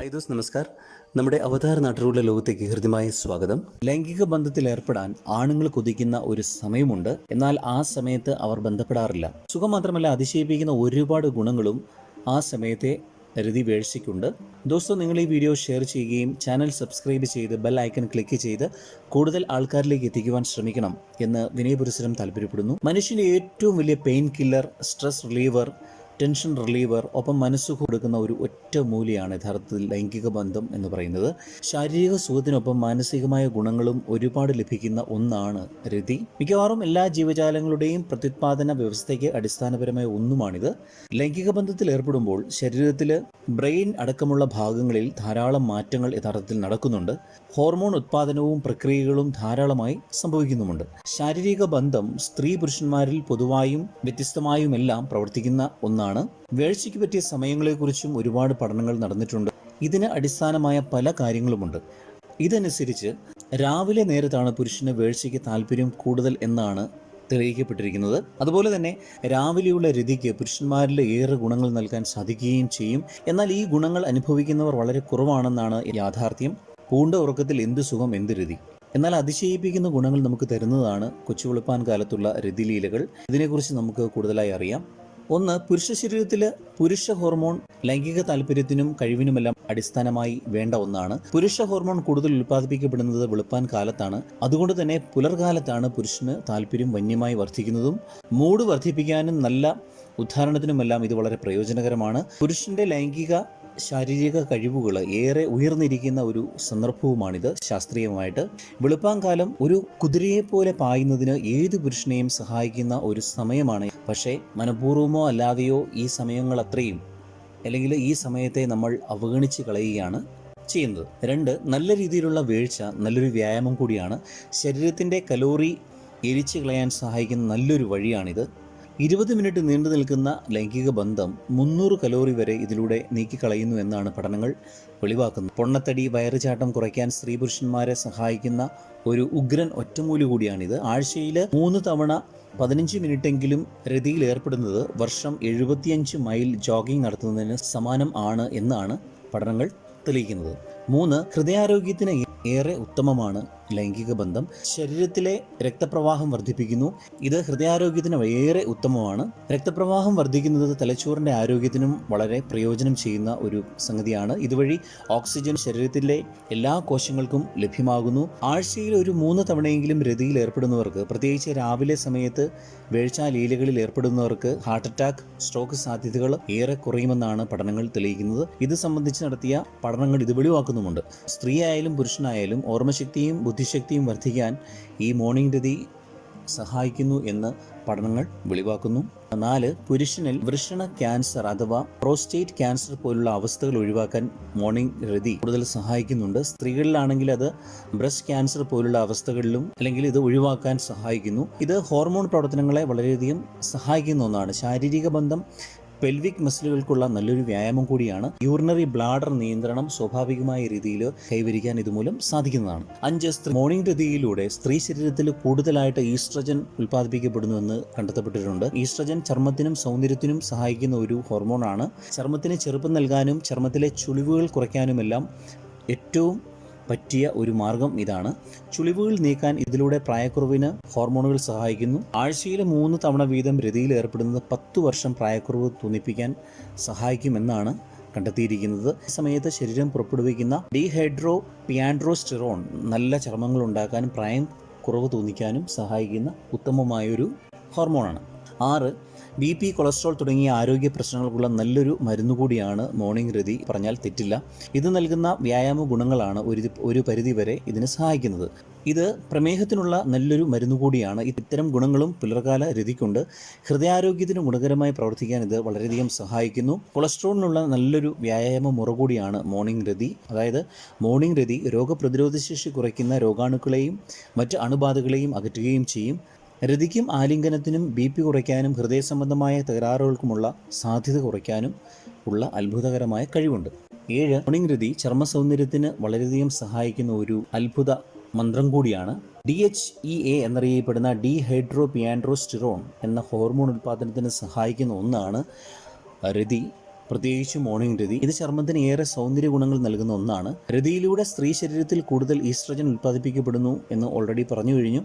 Hi those നമസ്കാർ. നമ്മുടെ അവതാര നാട്ടിലുള്ള ലോകത്തേക്ക് ഹൃദ്യമായ സ്വാഗതം. ലൈംഗിക ബന്ധത്തിൽ ഏർപ്പെടാൻ ആണുങ്ങൾ കൊതിക്കുന്ന ഒരു സമയമുണ്ട്. എന്നാൽ ആ സമയത്ത് അവർ ബന്ധപ്പെടാറില്ല. സുഖം മാത്രമല്ല അതിശയിപ്പിക്കുന്ന ഒരുപാട് ഗുണങ്ങളും ആ സമയത്തെ രതി വേഴ്ചയ്ക്കുണ്ട് ദോസ്തോ നിങ്ങൾ ഈ വീഡിയോ ഷെയർ ചെയ്യുകയും ചാനൽ സബ്സ്ക്രൈബ് ചെയ്ത് ബെൽ ഐക്കൺ ക്ലിക്ക് ചെയ്ത് കൂടുതൽ ആൾക്കാരിലേക്ക് എത്തിക്കുവാൻ ശ്രമിക്കണം എന്ന് വിനയപുരസരം താല്പര്യപ്പെടുന്നു. മനുഷ്യന്റെ ഏറ്റവും വലിയ pain killer stress reliever tension reliever ഒപ്പം മനസ്സ് കൊടുക്കുന്ന ഒരു ഒറ്റ മൂലിയാണ് യഥാർത്ഥത്തിൽ ലൈംഗിക ബന്ധം എന്ന് പറയുന്നത്. ശാരീരിക സുഖത്തിനൊപ്പം മാനസികമായ ഗുണങ്ങളും ഒരുപാട് ലഭിക്കുന്ന ഒന്നാണ് രതി. മിക്കവാറും എല്ലാ ജീവജാലങ്ങളുടെയും പ്രത്യുത്പാദന വ്യവസ്ഥയ്ക്ക് അടിസ്ഥാനപരമായ ഒന്നുമാണിത്. ലൈംഗിക ബന്ധത്തിൽ ഏർപ്പെടുമ്പോൾ ശരീരത്തിൽ ബ്രെയിൻ അടക്കമുള്ള ഭാഗങ്ങളിൽ ധാരാളം മാറ്റങ്ങൾ യഥാർത്ഥത്തിൽ നടക്കുന്നുണ്ട്. ഹോർമോൺ ഉത്പാദനവും പ്രക്രിയകളും ധാരാളമായി സംഭവിക്കുന്നുമുണ്ട്. ശാരീരിക ബന്ധം സ്ത്രീ പുരുഷന്മാരിൽ പൊതുവായും വ്യത്യസ്തമായുമെല്ലാം പ്രവർത്തിക്കുന്ന ഒന്നാണ് വേഴ്ചയ്ക്ക് പറ്റിയ സമയങ്ങളെക്കുറിച്ചും ഒരുപാട് പഠനങ്ങൾ നടന്നിട്ടുണ്ട്. ഇതിന് അടിസ്ഥാനമായ പല കാര്യങ്ങളുമുണ്ട്. ഇതനുസരിച്ച് രാവിലെ നേരത്താണ് പുരുഷന് വേഴ്ചയ്ക്ക് താല്പര്യം കൂടുതൽ എന്നാണ് തെളിയിക്കപ്പെട്ടിരിക്കുന്നത്. അതുപോലെ തന്നെ രാവിലെയുള്ള രതിക്ക് പുരുഷന്മാരിൽ ഏറെ ഗുണങ്ങൾ നൽകാൻ സാധിക്കുകയും ചെയ്യും. എന്നാൽ ഈ ഗുണങ്ങൾ അനുഭവിക്കുന്നവർ വളരെ കുറവാണെന്നാണ് യാഥാർത്ഥ്യം. പൂണ്ട ഉറക്കത്തിൽ എന്ത് സുഖം എന്ത് രതി. എന്നാൽ അതിശയിപ്പിക്കുന്ന ഗുണങ്ങൾ നമുക്ക് തരുന്നതാണ് കൊച്ചു കൊച്ചുവെളുപ്പാൻ കാലത്തുള്ള രതിലീലകൾ. ഇതിനെക്കുറിച്ച് നമുക്ക് കൂടുതലായി അറിയാം. ഒന്ന് പുരുഷ ശരീരത്തിൽ പുരുഷ ഹോർമോൺ ലൈംഗിക താല്പര്യത്തിനും കഴിവിനുമെല്ലാം അടിസ്ഥാനമായി വേണ്ട ഒന്നാണ്. പുരുഷ ഹോർമോൺ കൂടുതൽ ഉൽപ്പാദിപ്പിക്കപ്പെടുന്നത് വെളുപ്പാൻ കാലത്താണ്. അതുകൊണ്ട് തന്നെ പുലർകാലത്താണ് പുരുഷന് താല്പര്യം വന്യമായി വർദ്ധിക്കുന്നതും. മൂഡ് വർദ്ധിപ്പിക്കാനും നല്ല ഉദ്ധാരണത്തിനുമെല്ലാം ഇത് വളരെ പ്രയോജനകരമാണ്. പുരുഷന്റെ ലൈംഗിക ശാരീരിക കഴിവുകൾ ഏറെ ഉയർന്നിരിക്കുന്ന ഒരു സന്ദർഭവുമാണിത് ശാസ്ത്രീയമായിട്ട്. വെളുപ്പാങ്കാലം ഒരു കുതിരയെ പോലെ പായുന്നതിന് ഏത് പുരുഷനെയും സഹായിക്കുന്ന ഒരു സമയമാണ്. പക്ഷേ മനഃപൂർവമോ അല്ലാതെയോ ഈ സമയങ്ങൾ അത്രയും അല്ലെങ്കിൽ ഈ സമയത്തെ നമ്മൾ അവഗണിച്ച് കളയുകയാണ് ചെയ്യുന്നത്. രണ്ട് നല്ല രീതിയിലുള്ള വീഴ്ച നല്ലൊരു വ്യായാമം കൂടിയാണ്. ശരീരത്തിന്റെ കലോറി എരിച്ചു കളയാൻ സഹായിക്കുന്ന നല്ലൊരു വഴിയാണിത്. ഇരുപത് മിനിറ്റ് നീണ്ടു നിൽക്കുന്ന ലൈംഗിക ബന്ധം മുന്നൂറ് കലോറി വരെ ഇതിലൂടെ നീക്കിക്കളയുന്നു എന്നാണ് പഠനങ്ങൾ വെളിവാക്കുന്നത്. പൊണ്ണത്തടി വയറുചാട്ടം കുറയ്ക്കാൻ സ്ത്രീ പുരുഷന്മാരെ സഹായിക്കുന്ന ഒരു ഉഗ്രൻ ഒറ്റമൂലി കൂടിയാണിത്. ആഴ്ചയിൽ മൂന്ന് തവണ പതിനഞ്ച് മിനിറ്റെങ്കിലും രതിയിൽ ഏർപ്പെടുന്നത് വർഷം എഴുപത്തിയഞ്ച് മൈൽ ജോഗിംഗ് നടത്തുന്നതിന് സമാനം ആണ് എന്നാണ് പഠനങ്ങൾ തെളിയിക്കുന്നത്. മൂന്ന് ഹൃദയാരോഗ്യത്തിന് ഏറെ ഉത്തമമാണ് ലൈംഗിക ബന്ധം ശരീരത്തിലെ രക്തപ്രവാഹം വർദ്ധിപ്പിക്കുന്നു. ഇത് ഹൃദയാരോഗ്യത്തിന് ഏറെ ഉത്തമമാണ്. രക്തപ്രവാഹം വർദ്ധിക്കുന്നത് തലച്ചോറിന്റെ ആരോഗ്യത്തിനും വളരെ പ്രയോജനം ചെയ്യുന്ന ഒരു സംഗതിയാണ്. ഇതുവഴി ഓക്സിജൻ ശരീരത്തിലെ എല്ലാ കോശങ്ങൾക്കും ലഭ്യമാകുന്നു. ആഴ്ചയിൽ ഒരു മൂന്ന് തവണയെങ്കിലും രതിയിൽ ഏർപ്പെടുന്നവർക്ക് പ്രത്യേകിച്ച് രാവിലെ സമയത്ത് വേഴ്ചാലീലകളിൽ ഏർപ്പെടുന്നവർക്ക് ഹാർട്ട് അറ്റാക്ക് സ്ട്രോക്ക് സാധ്യതകൾ ഏറെ കുറയുമെന്നാണ് പഠനങ്ങൾ തെളിയിക്കുന്നത്. ഇത് സംബന്ധിച്ച് നടത്തിയ പഠനങ്ങൾ ഇത് വെളിവാക്കുന്നുമുണ്ട് സ്ത്രീയായാലും പുരുഷനായാലും ഓർമ്മശക്തിയും ബുദ്ധിശക്തിയും വർദ്ധിക്കാൻ ഈ മോർണിംഗ് രതി സഹായിക്കുന്നു എന്ന് പഠനങ്ങൾ വെളിവാക്കുന്നു. നാല് പുരുഷനിൽ വൃഷണ ക്യാൻസർ അഥവാ പ്രോസ്റ്റേറ്റ് ക്യാൻസർ പോലുള്ള അവസ്ഥകൾ ഒഴിവാക്കാൻ മോർണിംഗ് രതി കൂടുതൽ സഹായിക്കുന്നുണ്ട്. സ്ത്രീകളിലാണെങ്കിൽ അത് ബ്രസ്റ്റ് ക്യാൻസർ പോലുള്ള അവസ്ഥകളിലും അല്ലെങ്കിൽ ഇത് ഒഴിവാക്കാൻ സഹായിക്കുന്നു. ഇത് ഹോർമോൺ പ്രവർത്തനങ്ങളെ വളരെയധികം സഹായിക്കുന്ന ഒന്നാണ്. ശാരീരിക ബന്ധം പെൽവിക് മസിലുകൾക്കുള്ള നല്ലൊരു വ്യായാമം കൂടിയാണ് യൂറിനറി ബ്ലാഡർ നിയന്ത്രണം സ്വാഭാവികമായ രീതിയിൽ കൈവരിക്കാൻ ഇതുമൂലം സാധിക്കുന്നതാണ്. അഞ്ച് മോർണിംഗ് രതിയിലൂടെ സ്ത്രീ ശരീരത്തിൽ കൂടുതലായിട്ട് ഈസ്ട്രജൻ ഉൽപ്പാദിപ്പിക്കപ്പെടുന്നുവെന്ന് കണ്ടെത്തപ്പെട്ടിട്ടുണ്ട്. ഈസ്ട്രജൻ ചർമ്മത്തിനും സൗന്ദര്യത്തിനും സഹായിക്കുന്ന ഒരു ഹോർമോണാണ് ചർമ്മത്തിന് ചെറുപ്പം നൽകാനും ചർമ്മത്തിലെ ചുളിവുകൾ കുറയ്ക്കാനുമെല്ലാം ഏറ്റവും പറ്റിയ ഒരു മാർഗം ഇതാണ്. ചുളിവുകൾ നീക്കാൻ ഇതിലൂടെ പ്രായക്കുറവിന് ഹോർമോണുകൾ സഹായിക്കുന്നു. ആഴ്ചയിൽ മൂന്ന് തവണ വീതം രതിയിൽ ഏർപ്പെടുന്നത് പത്തു വർഷം പ്രായക്കുറവ് തോന്നിപ്പിക്കാൻ സഹായിക്കുമെന്നാണ് കണ്ടെത്തിയിരിക്കുന്നത്. സമയത്ത് ശരീരം പുറപ്പെടുവിക്കുന്ന ഡീഹൈഡ്രോ പിയാൻഡ്രോസ്റ്റിറോൺ നല്ല ചർമ്മങ്ങൾ ഉണ്ടാക്കാനും പ്രായം കുറവ് തോന്നിക്കാനും സഹായിക്കുന്ന ഉത്തമമായൊരു ഹോർമോണാണ്. ആറ് ബി പി കൊളസ്ട്രോൾ തുടങ്ങിയ ആരോഗ്യ പ്രശ്നങ്ങൾക്കുള്ള നല്ലൊരു മരുന്ന് കൂടിയാണ് മോർണിംഗ് രതി പറഞ്ഞാൽ തെറ്റില്ല. ഇത് നൽകുന്ന വ്യായാമ ഗുണങ്ങളാണ് ഒരു ഒരു പരിധിവരെ ഇതിന് സഹായിക്കുന്നത്. ഇത് പ്രമേഹത്തിനുള്ള നല്ലൊരു മരുന്ന് കൂടിയാണ്. ഇത്തരം ഗുണങ്ങളും പുലർകാല രതിക്കുണ്ട്. ഹൃദയാരോഗ്യത്തിന് ഗുണകരമായി പ്രവർത്തിക്കാൻ ഇത് വളരെയധികം സഹായിക്കുന്നു. കൊളസ്ട്രോളിനുള്ള നല്ലൊരു വ്യായാമ മുറ കൂടിയാണ് മോർണിംഗ് രതി അതായത് മോർണിംഗ് രതി രോഗപ്രതിരോധ ശേഷി കുറയ്ക്കുന്ന രോഗാണുക്കളെയും മറ്റ് അണുബാധകളെയും അകറ്റുകയും ചെയ്യും. രതിക്കും ആലിംഗനത്തിനും ബി പി കുറയ്ക്കാനും ഹൃദയ സംബന്ധമായ തകരാറുകൾക്കുമുള്ള സാധ്യത കുറയ്ക്കാനും ഉള്ള അത്ഭുതകരമായ കഴിവുണ്ട്. ഏഴ് മോർണിംഗ് രതി ചർമ്മ സൗന്ദര്യത്തിന് വളരെയധികം സഹായിക്കുന്ന ഒരു അത്ഭുത മന്ത്രം കൂടിയാണ്. ഡി എച്ച് ഇ എ എന്നറിയപ്പെടുന്ന ഡി ഹൈഡ്രോ പിയാൻഡ്രോസ്റ്റിറോൺ എന്ന ഹോർമോൺ ഉൽപ്പാദനത്തിന് സഹായിക്കുന്ന ഒന്നാണ് രതി. പ്രത്യേകിച്ച് മോർണിംഗ് രതി. ഇത് ചർമ്മത്തിന് ഏറെ സൗന്ദര്യ ഗുണങ്ങൾ നൽകുന്ന ഒന്നാണ്. രതിയിലൂടെ സ്ത്രീ ശരീരത്തിൽ കൂടുതൽ ഈസ്ട്രജൻ ഉൽപ്പാദിപ്പിക്കപ്പെടുന്നു എന്ന് ഓൾറെഡി പറഞ്ഞു കഴിഞ്ഞു.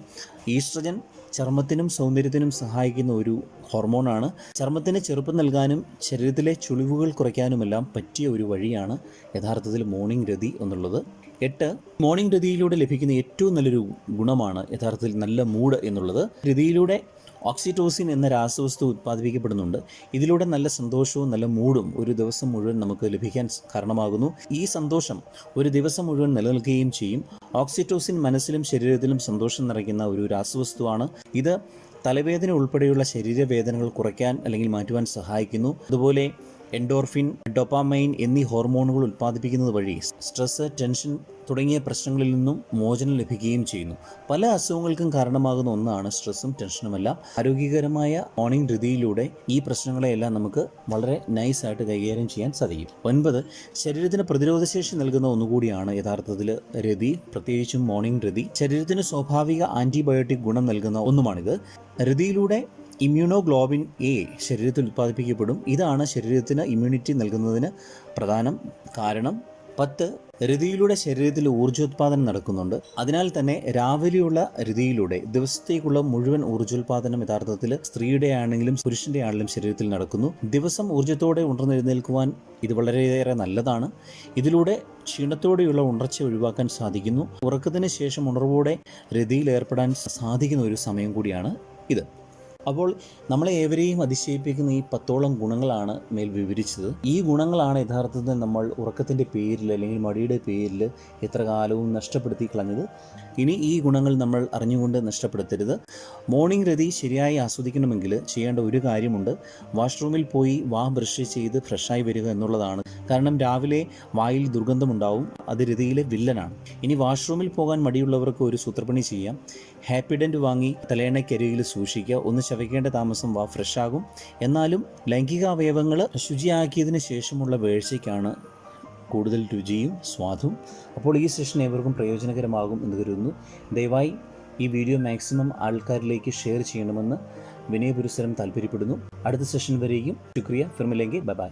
ഈസ്ട്രജൻ ചർമ്മത്തിനും സൗന്ദര്യത്തിനും സഹായിക്കുന്ന ഒരു ഹോർമോണാണ് ചർമ്മത്തിന് ചെറുപ്പം നൽകാനും ശരീരത്തിലെ ചുളിവുകൾ കുറയ്ക്കാനുമെല്ലാം പറ്റിയ ഒരു വഴിയാണ് യഥാർത്ഥത്തിൽ മോർണിംഗ് രതി എന്നുള്ളത്. എട്ട് മോർണിംഗ് രതിയിലൂടെ ലഭിക്കുന്ന ഏറ്റവും നല്ലൊരു ഗുണമാണ് യഥാർത്ഥത്തിൽ നല്ല മൂഡ് എന്നുള്ളത്. രതിയിലൂടെ ഓക്സിറ്റോസിൻ എന്ന രാസവസ്തു ഉത്പാദിപ്പിക്കപ്പെടുന്നുണ്ട്. ഇതിലൂടെ നല്ല സന്തോഷവും നല്ല മൂഡും ഒരു ദിവസം മുഴുവൻ നമുക്ക് ലഭിക്കാൻ കാരണമാകുന്നു. ഈ സന്തോഷം ഒരു ദിവസം മുഴുവൻ നിലനിൽക്കുകയും ചെയ്യും. ഓക്സിറ്റോസിൻ മനസ്സിലും ശരീരത്തിലും സന്തോഷം നിറയ്ക്കുന്ന ഒരു രാസവസ്തുവാണ്. ഇത് തലവേദന ഉൾപ്പെടെയുള്ള ശരീരവേദനകൾ കുറയ്ക്കാൻ അല്ലെങ്കിൽ മാറ്റുവാൻ സഹായിക്കുന്നു. അതുപോലെ എൻഡോർഫിൻ ഡൊപ്പാമൈൻ എന്നീ ഹോർമോണുകൾ ഉൽപ്പാദിപ്പിക്കുന്നത് വഴി സ്ട്രെസ് ടെൻഷൻ തുടങ്ങിയ പ്രശ്നങ്ങളിൽ നിന്നും മോചനം ലഭിക്കുകയും ചെയ്യുന്നു. പല അസുഖങ്ങൾക്കും കാരണമാകുന്ന ഒന്നാണ് സ്ട്രെസ്സും ടെൻഷനുമെല്ലാം ആരോഗ്യകരമായ മോർണിംഗ് രീതിയിലൂടെ ഈ പ്രശ്നങ്ങളെയെല്ലാം നമുക്ക് വളരെ നൈസായിട്ട് കൈകാര്യം ചെയ്യാൻ സാധിക്കും. ഒൻപത് ശരീരത്തിന് പ്രതിരോധശേഷി നൽകുന്ന ഒന്നുകൂടിയാണ് യഥാർത്ഥത്തിൽ രതി. പ്രത്യേകിച്ചും മോർണിംഗ് രതി. ശരീരത്തിന് സ്വാഭാവിക ആന്റിബയോട്ടിക് ഗുണം നൽകുന്ന ഒന്നുമാണിത്. രതിയിലൂടെ ഇമ്മ്യൂണോഗ്ലോബിൻ എ ശരീരത്തിൽ ഉത്പാദിപ്പിക്കപ്പെടും. ഇതാണ് ശരീരത്തിന് ഇമ്മ്യൂണിറ്റി നൽകുന്നതിന് പ്രധാനം കാരണം പത്ത് രതിയിലൂടെ ശരീരത്തിൽ ഊർജോത്പാദനം നടക്കുന്നുണ്ട്. അതിനാൽ തന്നെ രാവിലെയുള്ള രതിയിലൂടെ ദിവസത്തേക്കുള്ള മുഴുവൻ ഊർജോത്പാദനം യഥാർത്ഥത്തിൽ സ്ത്രീയുടെ ആണെങ്കിലും പുരുഷന്റെ ആണെങ്കിലും ശരീരത്തിൽ നടക്കുന്നു. ദിവസം ഊർജത്തോടെ ഉണർന്നെഴുന്നേൽക്കുവാൻ ഇത് വളരെയേറെ നല്ലതാണ്. ഇതിലൂടെ ക്ഷീണത്തോടെയുള്ള ഉണർച്ച ഒഴിവാക്കാൻ സാധിക്കുന്നു. ഉറക്കത്തിന് ശേഷം ഉണർവോടെ രതിയിൽ ഏർപ്പെടാൻ സാധിക്കുന്ന ഒരു സമയം കൂടിയാണ് ഇത്. അപ്പോൾ നമ്മളെ ഏവരെയും അതിശയിപ്പിക്കുന്ന ഈ പത്തോളം ഗുണങ്ങളാണ് മേൽ വിവരിച്ചത്. ഈ ഗുണങ്ങളാണ് യഥാർത്ഥത്തിൽ നമ്മൾ ഉറക്കത്തിന്റെ പേരിൽ അല്ലെങ്കിൽ മടിയുടെ പേരിൽ എത്ര കാലവും നഷ്ടപ്പെടുത്തി കളഞ്ഞത്. ഇനി ഈ ഗുണങ്ങൾ നമ്മൾ അറിഞ്ഞുകൊണ്ട് നഷ്ടപ്പെടുത്തരുത്. മോർണിംഗ് രതി ശരിയായി ആസ്വദിക്കണമെങ്കിൽ ചെയ്യേണ്ട ഒരു കാര്യമുണ്ട്. വാഷ്റൂമിൽ പോയി വാ ബ്രഷ് ചെയ്ത് ഫ്രഷായി വരിക എന്നുള്ളതാണ്. കാരണം രാവിലെ വായിൽ ദുർഗന്ധമുണ്ടാവും അത് രതിയിലെ വില്ലനാണ്. ഇനി വാഷ്റൂമിൽ പോകാൻ മടിയുള്ളവർക്ക് ഒരു സൂത്രപ്പണി ചെയ്യാം. ഹാപ്പിഡന്റ് വാങ്ങി തലയണയ്ക്കരികിൽ സൂക്ഷിക്കുക ഒന്ന് ശവയ്ക്കേണ്ട താമസം വാ ഫ്രഷാകും. എന്നാലും ലൈംഗിക അവയവങ്ങൾ ശുചിയാക്കിയതിന് ശേഷമുള്ള വേഴ്ചയ്ക്കാണ് കൂടുതൽ രുചിയും സ്വാദും. അപ്പോൾ ഈ സെഷൻ ഏവർക്കും പ്രയോജനകരമാകും എന്ന് കരുതുന്നു. ദയവായി ഈ വീഡിയോ മാക്സിമം ആൾക്കാരിലേക്ക് ഷെയർ ചെയ്യണമെന്ന് വിനയപുരസരം താല്പര്യപ്പെടുന്നു അടുത്ത സെഷൻ വരെയും ശുക്രിയ. ഫിർമിലെങ്കിൽ ബൈ ബൈ.